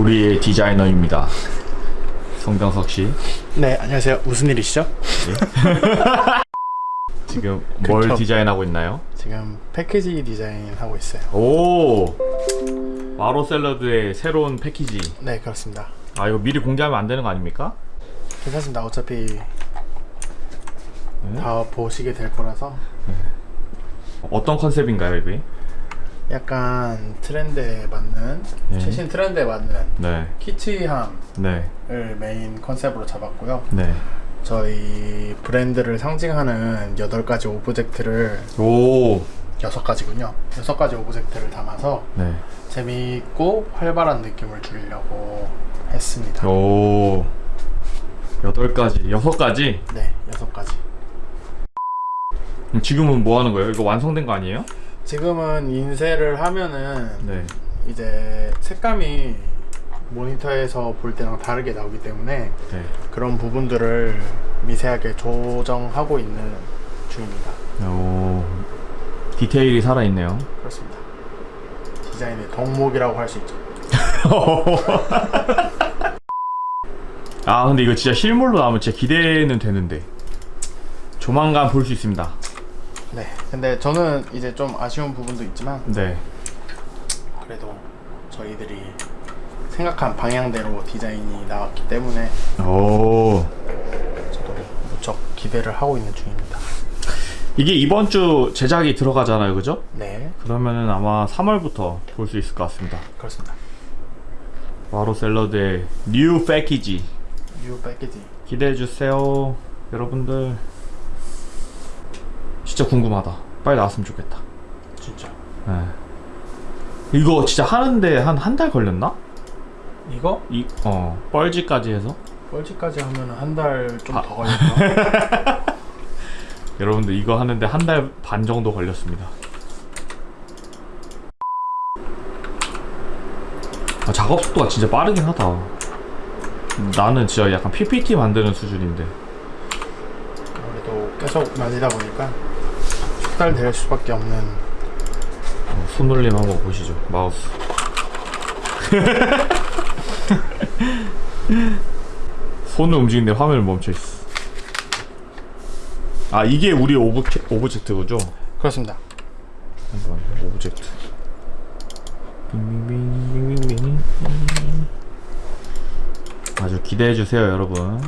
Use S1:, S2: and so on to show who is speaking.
S1: 우리의 디자이너입니다. 성병석 씨.
S2: 네, 안녕하세요. 무슨 일이시죠?
S1: 지금 뭘
S2: 그쵸.
S1: 디자인하고 있나요?
S2: 지금 패키지 디자인 하고 있어요.
S1: 오! 마로 샐러드의 새로운 패키지.
S2: 네, 그렇습니다.
S1: 아, 이거 미리 공개하면 안 되는 거 아닙니까?
S2: 괜찮습니다. 어차피 다 보시게 될 거라서
S1: 어떤 컨셉인가요, 이게?
S2: 약간 트렌드에 맞는
S1: 네.
S2: 최신 트렌드에 맞는
S1: 네.
S2: 키치함을
S1: 네.
S2: 메인 컨셉으로 잡았고요.
S1: 네.
S2: 저희 브랜드를 상징하는 8가지 오브젝트를
S1: 오!
S2: 6가지군요. 6가지 오브젝트를 담아서
S1: 네.
S2: 재미있고 활발한 느낌을 주려고 했습니다.
S1: 오. 여덟 가지, 여섯 가지?
S2: 네, 6가지.
S1: 그럼 지금은 뭐 하는 거예요? 이거 완성된 거 아니에요?
S2: 지금은 인쇄를 하면은
S1: 네.
S2: 이제 색감이 모니터에서 볼 때랑 다르게 나오기 때문에
S1: 네.
S2: 그런 부분들을 미세하게 조정하고 있는 중입니다.
S1: 오. 디테일이 살아있네요.
S2: 그렇습니다. 디자인의 덕목이라고 할 수 있죠.
S1: 아 근데 이거 진짜 실물로 나오면 진짜 기대는 되는데 조만간 볼 수 있습니다
S2: 네. 근데 저는 이제 좀 아쉬운 부분도 있지만
S1: 네
S2: 그래도 저희들이 생각한 방향대로 디자인이 나왔기 때문에
S1: 오.
S2: 저도 무척 기대를 하고 있는 중입니다.
S1: 이게 이번 주 제작이 들어가잖아요 그죠?
S2: 네.
S1: 그러면은 아마 3월부터 볼 수 있을 것 같습니다
S2: 그렇습니다.
S1: 와로 샐러드의
S2: new package new package.
S1: 기대해 주세요 여러분들 진짜 궁금하다 빨리 나왔으면 좋겠다
S2: 진짜.
S1: 네. 이거 진짜 하는데 한 한 달 걸렸나?
S2: 이거
S1: 이, 어 뻘지까지 해서
S2: 뻘지까지 하면 한 달좀
S1: 아.
S2: 더 걸릴까?
S1: 여러분들 이거 하는데 한 달 반 정도 걸렸습니다. 아, 작업 속도가 진짜 빠르긴 하다. 나는 진짜 약간 PPT 만드는 수준인데.
S2: 아무래도 계속 만지다 보니까 숙달될 수밖에 없는
S1: 어, 손놀림 한번 보시죠. 마우스. 손을 움직이는데 화면을 멈춰 있어. 아 이게 우리 오브 object구죠?
S2: 그렇습니다.
S1: 잠깐만 오브젝트 아주 기대해주세요 여러분